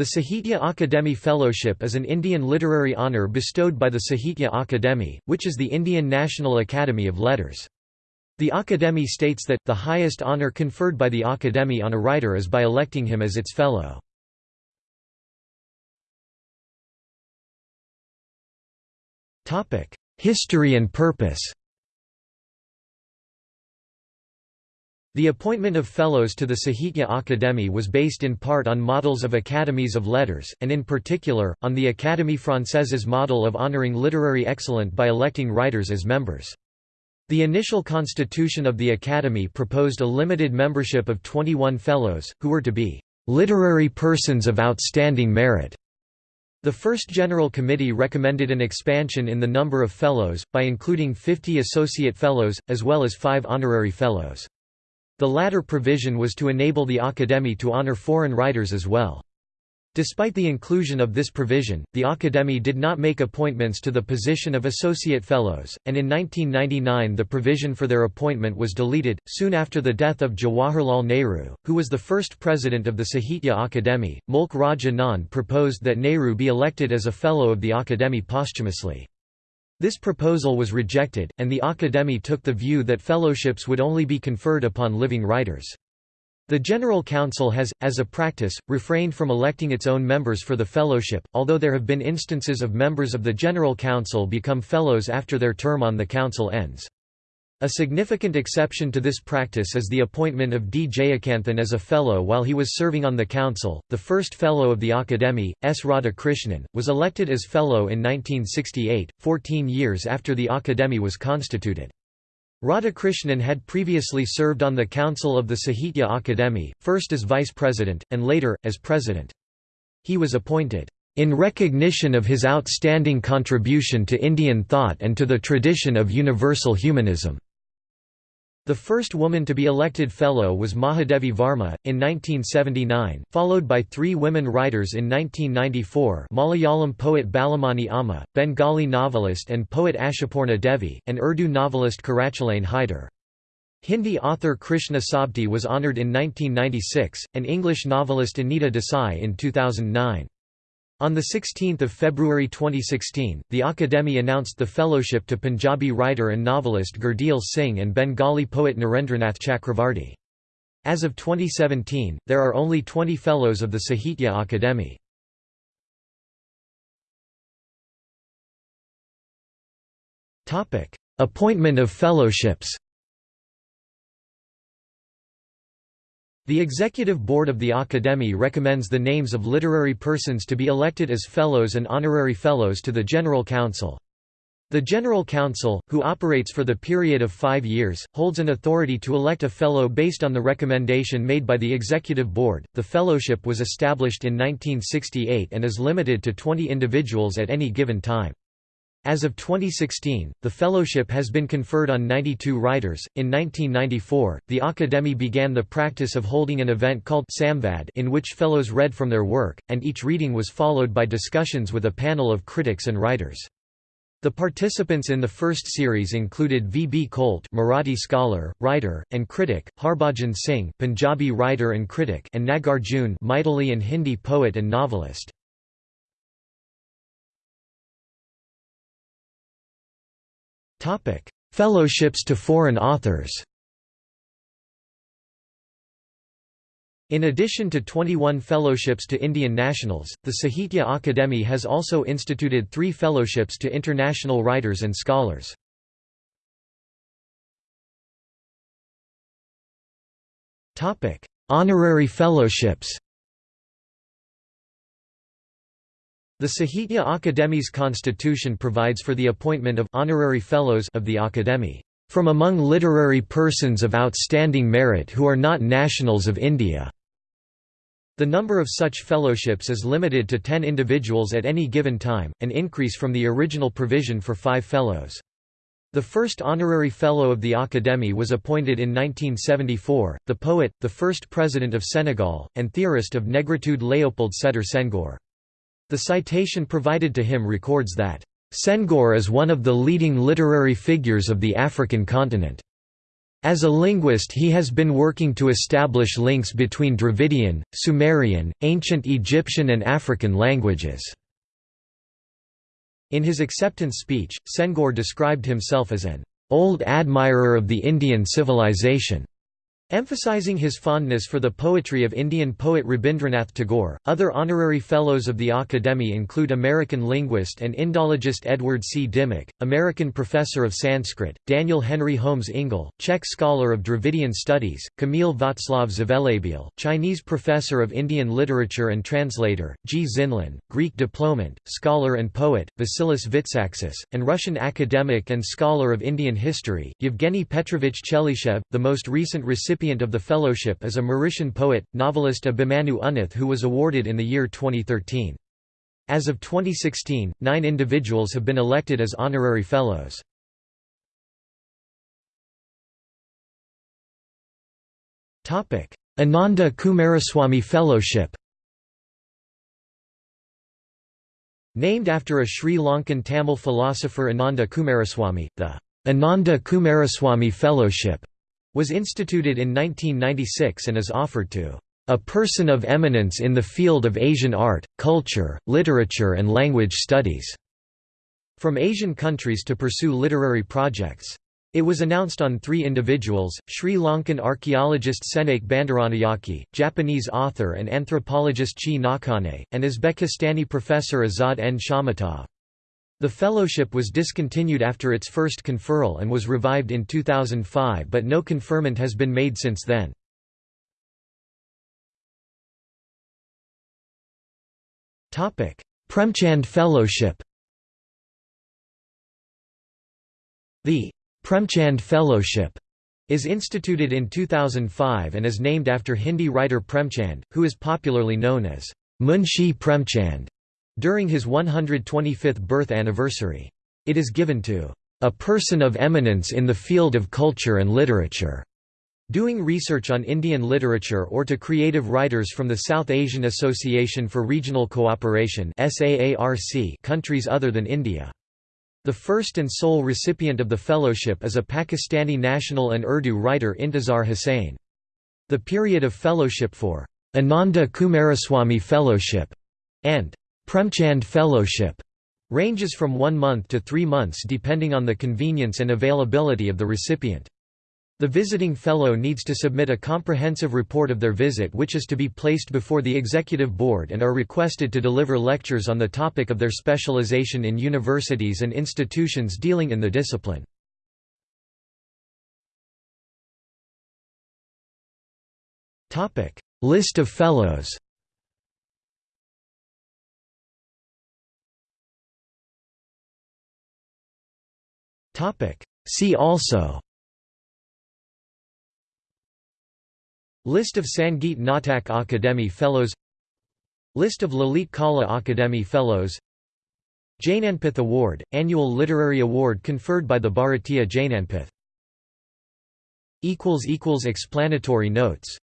The Sahitya Akademi Fellowship is an Indian literary honour bestowed by the Sahitya Akademi, which is the Indian National Academy of Letters. The Akademi states that, the highest honour conferred by the Akademi on a writer is by electing him as its fellow. History and purpose The appointment of fellows to the Sahitya Akademi was based in part on models of academies of letters, and in particular, on the Académie Française's model of honouring literary excellence by electing writers as members. The initial constitution of the Academy proposed a limited membership of 21 fellows, who were to be "...literary persons of outstanding merit." The first General Committee recommended an expansion in the number of fellows, by including 50 associate fellows, as well as five honorary fellows. The latter provision was to enable the Academy to honor foreign writers as well. Despite the inclusion of this provision, the Academy did not make appointments to the position of Associate Fellows, and in 1999 the provision for their appointment was deleted. Soon after the death of Jawaharlal Nehru, who was the first president of the Sahitya Akademi, Mulk Raj Anand proposed that Nehru be elected as a Fellow of the Academy posthumously. This proposal was rejected, and the Académie took the view that fellowships would only be conferred upon living writers. The General Council has, as a practice, refrained from electing its own members for the fellowship, although there have been instances of members of the General Council become fellows after their term on the council ends. A significant exception to this practice is the appointment of D. Jayakanthan as a fellow while he was serving on the council. The first fellow of the Academy, S. Radhakrishnan, was elected as fellow in 1968, 14 years after the Academy was constituted. Radhakrishnan had previously served on the council of the Sahitya Akademi, first as vice president, and later, as president. He was appointed, "...in recognition of his outstanding contribution to Indian thought and to the tradition of universal humanism." The first woman to be elected fellow was Mahadevi Varma, in 1979, followed by three women writers in 1994 Malayalam poet Balamani Amma, Bengali novelist and poet Ashapurna Devi, and Urdu novelist Qurratulain Hyder. Hindi author Krishna Sobti was honoured in 1996, and English novelist Anita Desai in 2009. On 16 February 2016, the Akademi announced the fellowship to Punjabi writer and novelist Gurdial Singh and Bengali poet Nirendranath Chakravarti. As of 2017, there are only 20 fellows of the Sahitya Akademi. Appointment of fellowships The Executive Board of the Academy recommends the names of literary persons to be elected as Fellows and Honorary Fellows to the General Council. The General Council, who operates for the period of five years, holds an authority to elect a Fellow based on the recommendation made by the Executive Board. The Fellowship was established in 1968 and is limited to 20 individuals at any given time. As of 2016, the fellowship has been conferred on 92 writers. In 1994, the Academy began the practice of holding an event called Samvad in which fellows read from their work, and each reading was followed by discussions with a panel of critics and writers. The participants in the first series included V. B. Kolte Marathi scholar, writer, and critic, Harbhajan Singh Punjabi writer and critic and Nagarjun Maithili and Hindi poet and novelist. Fellowships to foreign authors. In addition to 21 fellowships to Indian nationals, the Sahitya Akademi has also instituted three fellowships to international writers and scholars. Honorary fellowships The Sahitya Akademi's constitution provides for the appointment of honorary fellows of the Akademi from among literary persons of outstanding merit who are not nationals of India. The number of such fellowships is limited to 10 individuals at any given time, an increase from the original provision for five fellows. The first honorary fellow of the Academy was appointed in 1974, the poet, the first president of Senegal, and theorist of negritude Léopold Sédar Senghor. The citation provided to him records that, "...Senghor is one of the leading literary figures of the African continent." As a linguist he has been working to establish links between Dravidian, Sumerian, ancient Egyptian and African languages." In his acceptance speech, Senghor described himself as an "...old admirer of the Indian civilization." Emphasizing his fondness for the poetry of Indian poet Rabindranath Tagore, other honorary fellows of the Academy include American linguist and Indologist Edward C. Dimock, American professor of Sanskrit, Daniel Henry Holmes Ingalls, Czech scholar of Dravidian studies, Kamil Václav Zvelebil, Chinese professor of Indian literature and translator, Ji Xianlin, Greek diplomant, scholar and poet, Vasilis Vitsaxis, and Russian academic and scholar of Indian history, Yevgeny Petrovich Chelyshev, the most recent recipient recipient of the fellowship is a Mauritian poet, novelist Abhimanyu Unnuth who was awarded in the year 2013. As of 2016, nine individuals have been elected as honorary fellows. Ananda Coomaraswamy Fellowship Named after a Sri Lankan Tamil philosopher Ananda Coomaraswamy, the Ananda Coomaraswamy Fellowship was instituted in 1996 and is offered to a person of eminence in the field of Asian art, culture, literature and language studies", from Asian countries to pursue literary projects. It was announced on three individuals, Sri Lankan archaeologist Senake Bandaranayake, Japanese author and anthropologist Chie Nakane, and Uzbekistani professor Azad N. Shamatov. The fellowship was discontinued after its first conferral and was revived in 2005 but no conferment has been made since then. Premchand Fellowship The Premchand Fellowship is instituted in 2005 and is named after Hindi writer Premchand, who is popularly known as Munshi Premchand during his 125th birth anniversary. It is given to a person of eminence in the field of culture and literature, doing research on Indian literature or to creative writers from the South Asian Association for Regional Cooperation countries other than India. The first and sole recipient of the fellowship is a Pakistani national and Urdu writer Intizar Hussain. The period of fellowship for Ananda Coomaraswamy Fellowship and Premchand Fellowship ranges from one month to three months depending on the convenience and availability of the recipient. The visiting fellow needs to submit a comprehensive report of their visit which is to be placed before the executive board and are requested to deliver lectures on the topic of their specialization in universities and institutions dealing in the discipline. List of fellows See also. List of Sangeet Natak Akademi Fellows. List of Lalit Kala Akademi Fellows. Jnanpith Award, annual literary award conferred by the Bharatiya Jnanpith Explanatory notes